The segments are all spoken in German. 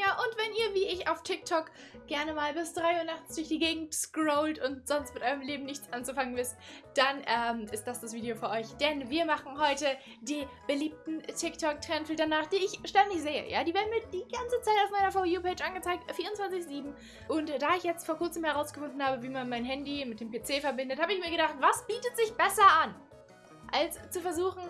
Anja und wenn ihr wie ich auf TikTok gerne mal bis 3 Uhr nachts durch die Gegend scrollt und sonst mit eurem Leben nichts anzufangen wisst, dann ähm, ist das das Video für euch. Denn wir machen heute die beliebten TikTok-Trendfilter nach, die ich ständig sehe. Ja, Die werden mir die ganze Zeit auf meiner For You-Page angezeigt, 24-7. Und da ich jetzt vor kurzem herausgefunden habe, wie man mein Handy mit dem PC verbindet, habe ich mir gedacht, was bietet sich besser an, als zu versuchen,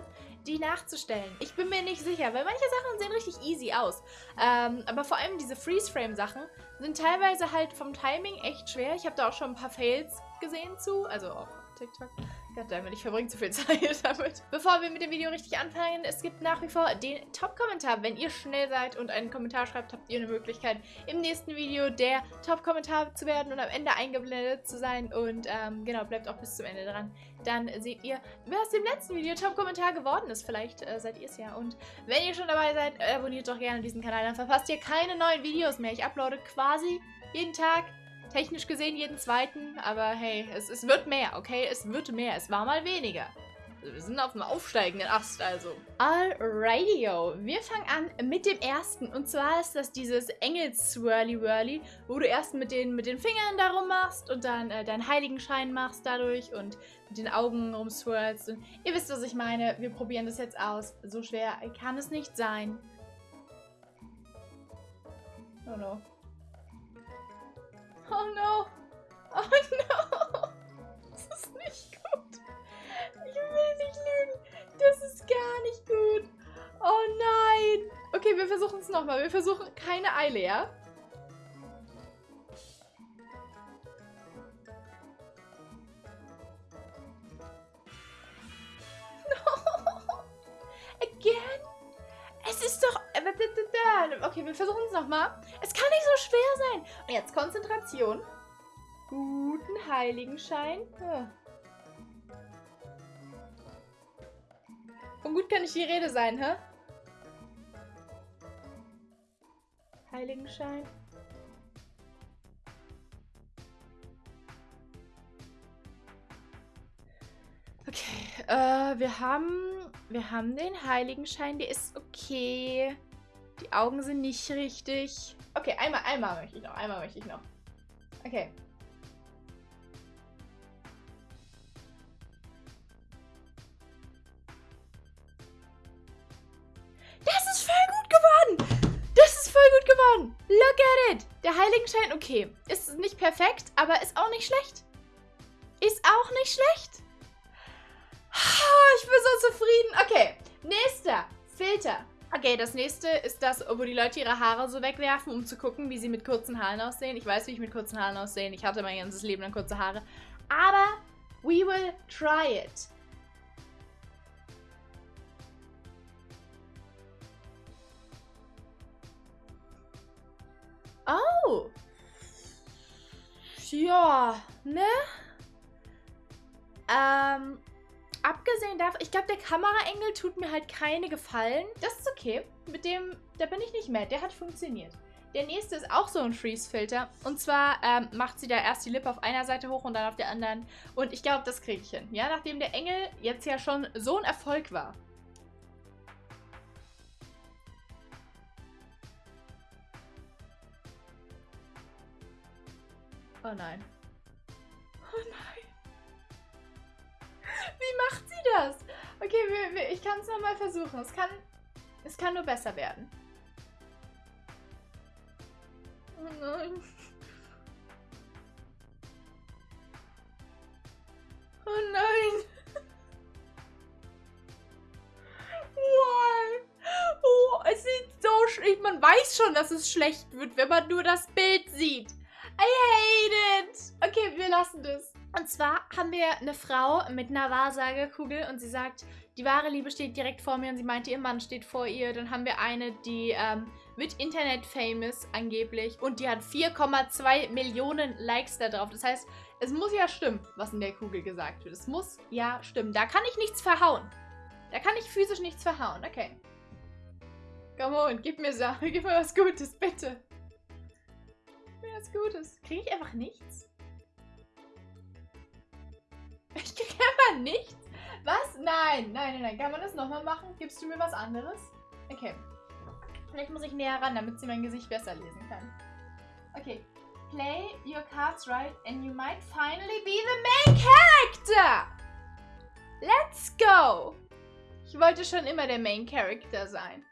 die nachzustellen. Ich bin mir nicht sicher, weil manche Sachen sehen richtig easy aus. Ähm, aber vor allem diese Freeze-Frame-Sachen sind teilweise halt vom Timing echt schwer. Ich habe da auch schon ein paar Fails gesehen zu, also auf TikTok. Goddammit, ich verbringe zu viel Zeit damit. Bevor wir mit dem Video richtig anfangen, es gibt nach wie vor den Top-Kommentar. Wenn ihr schnell seid und einen Kommentar schreibt, habt ihr eine Möglichkeit, im nächsten Video der Top-Kommentar zu werden und am Ende eingeblendet zu sein. Und ähm, genau, bleibt auch bis zum Ende dran. Dann seht ihr, wer aus dem letzten Video Top-Kommentar geworden ist. Vielleicht äh, seid ihr es ja. Und wenn ihr schon dabei seid, abonniert doch gerne diesen Kanal. Dann verpasst ihr keine neuen Videos mehr. Ich uploade quasi jeden Tag Technisch gesehen jeden zweiten, aber hey, es, es wird mehr, okay? Es wird mehr. Es war mal weniger. Wir sind auf dem aufsteigenden Ast also. Alrighty-o. Wir fangen an mit dem ersten. Und zwar ist das dieses Engels-Swirly-Whirly, wo du erst mit den, mit den Fingern darum machst und dann äh, deinen Heiligenschein machst dadurch und mit den Augen rumswirlst. Und ihr wisst, was ich meine. Wir probieren das jetzt aus. So schwer kann es nicht sein. Oh no. Oh no. Oh no. Gar nicht gut. Oh nein. Okay, wir versuchen es nochmal. Wir versuchen keine Eile, ja? No. Again? Es ist doch... Äh, okay, wir versuchen es nochmal. Es kann nicht so schwer sein. Und jetzt Konzentration. Guten Heiligenschein. Ja. Von gut kann nicht die Rede sein, hä? Heiligenschein. Okay, äh, wir haben, wir haben den Heiligenschein, der ist okay. Die Augen sind nicht richtig. Okay, einmal, einmal möchte ich noch, einmal möchte ich noch. Okay. Der Heiligenschein, okay, ist nicht perfekt, aber ist auch nicht schlecht. Ist auch nicht schlecht. Ich bin so zufrieden. Okay, nächster Filter. Okay, das nächste ist das, wo die Leute ihre Haare so wegwerfen, um zu gucken, wie sie mit kurzen Haaren aussehen. Ich weiß, wie ich mit kurzen Haaren aussehe. Ich hatte mein ganzes Leben lang kurze Haare. Aber we will try it. Ja, ne? Ähm, Abgesehen davon, ich glaube, der Kameraengel tut mir halt keine Gefallen. Das ist okay. Mit dem, da bin ich nicht mad. Der hat funktioniert. Der nächste ist auch so ein Freeze-Filter. Und zwar ähm, macht sie da erst die Lippe auf einer Seite hoch und dann auf der anderen. Und ich glaube, das kriege ich hin. Ja, nachdem der Engel jetzt ja schon so ein Erfolg war. Oh nein. Oh nein. Wie macht sie das? Okay, wir, wir, ich kann es nochmal versuchen. Es kann, es kann nur besser werden. Oh nein. Oh nein. Why? Oh, es sieht so schlecht. Man weiß schon, dass es schlecht wird, wenn man nur das Bild sieht. I hate it. Okay, wir lassen das. Und zwar haben wir eine Frau mit einer Wahrsagekugel und sie sagt, die wahre Liebe steht direkt vor mir und sie meinte, ihr Mann steht vor ihr. Dann haben wir eine, die ähm, wird Internet-famous angeblich und die hat 4,2 Millionen Likes da drauf. Das heißt, es muss ja stimmen, was in der Kugel gesagt wird. Es muss ja stimmen. Da kann ich nichts verhauen. Da kann ich physisch nichts verhauen. Okay. Come on, gib mir, gib mir was Gutes, bitte. Mir was Gutes. Kriege ich einfach nichts? Ich kriege einfach nichts? Was? Nein, nein, nein, nein. Kann man das nochmal machen? Gibst du mir was anderes? Okay. Vielleicht muss ich näher ran, damit sie mein Gesicht besser lesen kann. Okay. Play your cards right and you might finally be the main character! Let's go! Ich wollte schon immer der Main Character sein.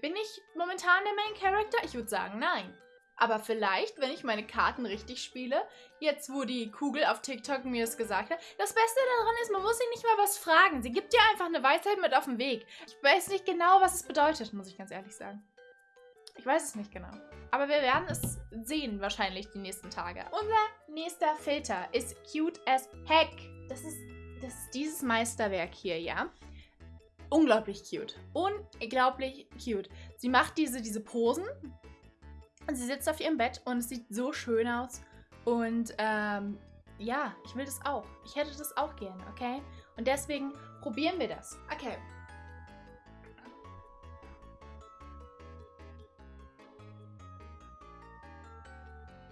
Bin ich momentan der Main Character? Ich würde sagen, nein. Aber vielleicht, wenn ich meine Karten richtig spiele, jetzt wo die Kugel auf TikTok mir es gesagt hat, das Beste daran ist, man muss sie nicht mal was fragen. Sie gibt dir einfach eine Weisheit mit auf den Weg. Ich weiß nicht genau, was es bedeutet, muss ich ganz ehrlich sagen. Ich weiß es nicht genau. Aber wir werden es sehen wahrscheinlich die nächsten Tage. Unser nächster Filter ist cute as heck. Das ist, das ist dieses Meisterwerk hier, ja? Unglaublich cute. Unglaublich cute. Sie macht diese, diese Posen und sie sitzt auf ihrem Bett und es sieht so schön aus. Und ähm, ja, ich will das auch. Ich hätte das auch gerne, okay? Und deswegen probieren wir das. Okay.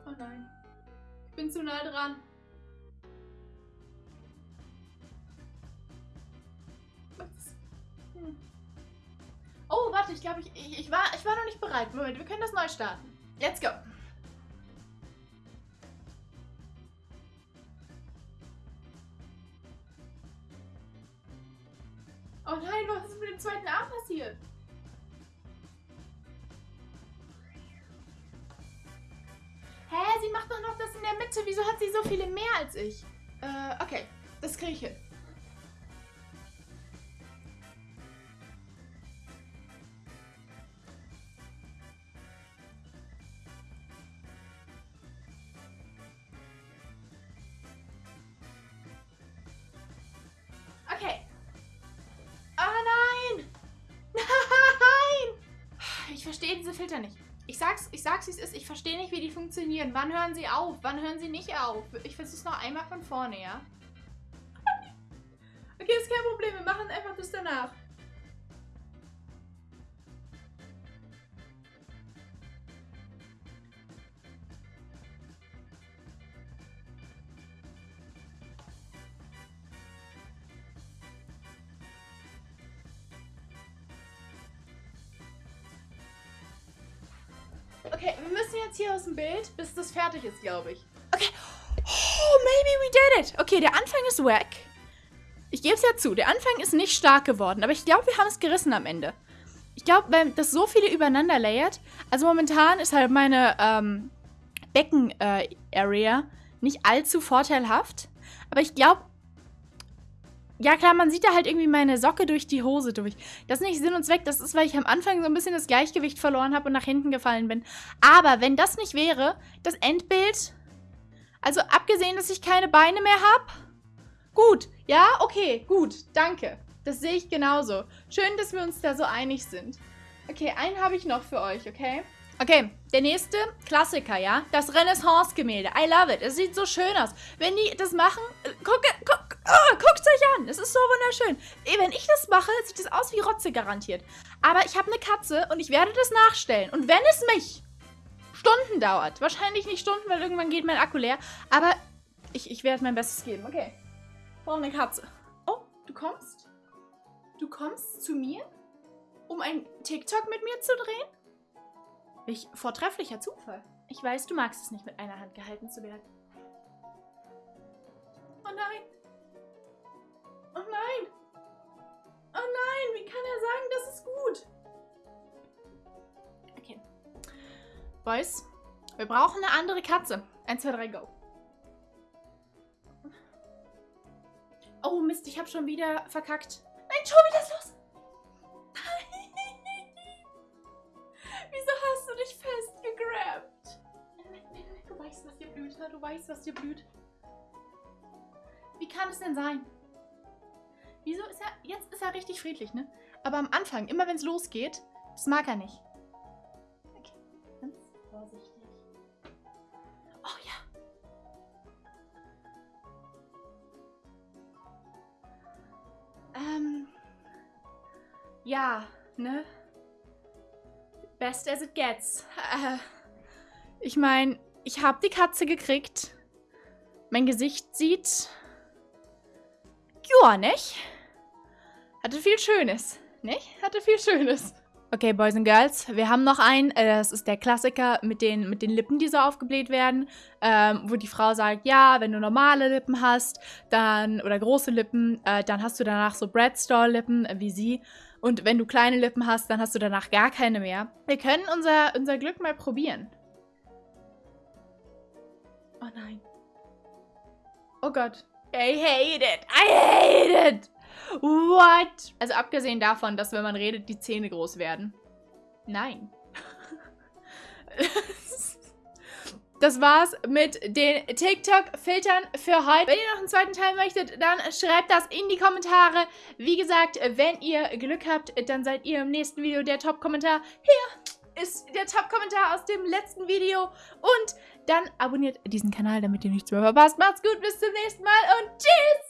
Oh nein. Ich bin zu nah dran. Hm. Oh, warte, ich glaube, ich, ich, ich, war, ich war noch nicht bereit. Moment, wir können das neu starten. Let's go. Oh nein, was ist mit dem zweiten Arm passiert? Hä, sie macht doch noch das in der Mitte. Wieso hat sie so viele mehr als ich? Äh, okay. Das kriege ich hin. Verstehe diese Filter nicht. Ich sag's, ich sag's, wie es ist. Ich verstehe nicht, wie die funktionieren. Wann hören sie auf? Wann hören sie nicht auf? Ich versuch's noch einmal von vorne, ja? okay, ist kein Problem. Wir machen einfach das danach. Okay, wir müssen jetzt hier aus dem Bild, bis das fertig ist, glaube ich. Okay. Oh, maybe we did it. Okay, der Anfang ist wack. Ich gebe es ja zu, der Anfang ist nicht stark geworden, aber ich glaube, wir haben es gerissen am Ende. Ich glaube, wenn das so viele übereinander layert, also momentan ist halt meine ähm, Becken-Area äh, nicht allzu vorteilhaft, aber ich glaube, ja klar, man sieht da halt irgendwie meine Socke durch die Hose durch. Das ist nicht Sinn und Zweck, das ist, weil ich am Anfang so ein bisschen das Gleichgewicht verloren habe und nach hinten gefallen bin. Aber wenn das nicht wäre, das Endbild, also abgesehen, dass ich keine Beine mehr habe, gut, ja, okay, gut, danke. Das sehe ich genauso. Schön, dass wir uns da so einig sind. Okay, einen habe ich noch für euch, okay? Okay, der nächste Klassiker, ja? Das Renaissance-Gemälde. I love it. Es sieht so schön aus. Wenn die das machen, äh, guckt, guck, oh, guckt euch an. Es ist so wunderschön. Wenn ich das mache, sieht es aus wie Rotze garantiert. Aber ich habe eine Katze und ich werde das nachstellen. Und wenn es mich Stunden dauert, wahrscheinlich nicht Stunden, weil irgendwann geht mein Akku leer, aber ich, ich werde mein Bestes geben. Okay. Brauche eine Katze. Oh, du kommst? Du kommst zu mir, um ein TikTok mit mir zu drehen? Welch vortrefflicher Zufall. Ich weiß, du magst es nicht, mit einer Hand gehalten zu werden. Oh nein. Sagen, das ist gut? Okay. Boys, wir brauchen eine andere Katze. 1, 2, 3, go. Oh Mist, ich habe schon wieder verkackt. Nein, Tobi, das ist los. Mutter, du weißt, was dir blüht. Wie kann es denn sein? Wieso ist er... Jetzt ist er richtig friedlich, ne? Aber am Anfang, immer wenn es losgeht, das mag er nicht. Okay, ganz vorsichtig. Oh ja. Ähm... Ja, ne? Best as it gets. Äh, ich meine, ich habe die Katze gekriegt. Mein Gesicht sieht... Ja, nicht? Hatte viel Schönes, nicht? Hatte viel Schönes. Okay, Boys and Girls, wir haben noch einen. Äh, das ist der Klassiker mit den, mit den Lippen, die so aufgebläht werden. Ähm, wo die Frau sagt, ja, wenn du normale Lippen hast, dann, oder große Lippen, äh, dann hast du danach so Breadstore-Lippen, äh, wie sie. Und wenn du kleine Lippen hast, dann hast du danach gar keine mehr. Wir können unser, unser Glück mal probieren. Oh nein. Oh Gott. I hate it. I hate it. What? Also abgesehen davon, dass wenn man redet, die Zähne groß werden. Nein. Das war's mit den TikTok-Filtern für heute. Wenn ihr noch einen zweiten Teil möchtet, dann schreibt das in die Kommentare. Wie gesagt, wenn ihr Glück habt, dann seid ihr im nächsten Video der Top-Kommentar. Hier ist der Top-Kommentar aus dem letzten Video. Und dann abonniert diesen Kanal, damit ihr nichts mehr verpasst. Macht's gut, bis zum nächsten Mal und tschüss!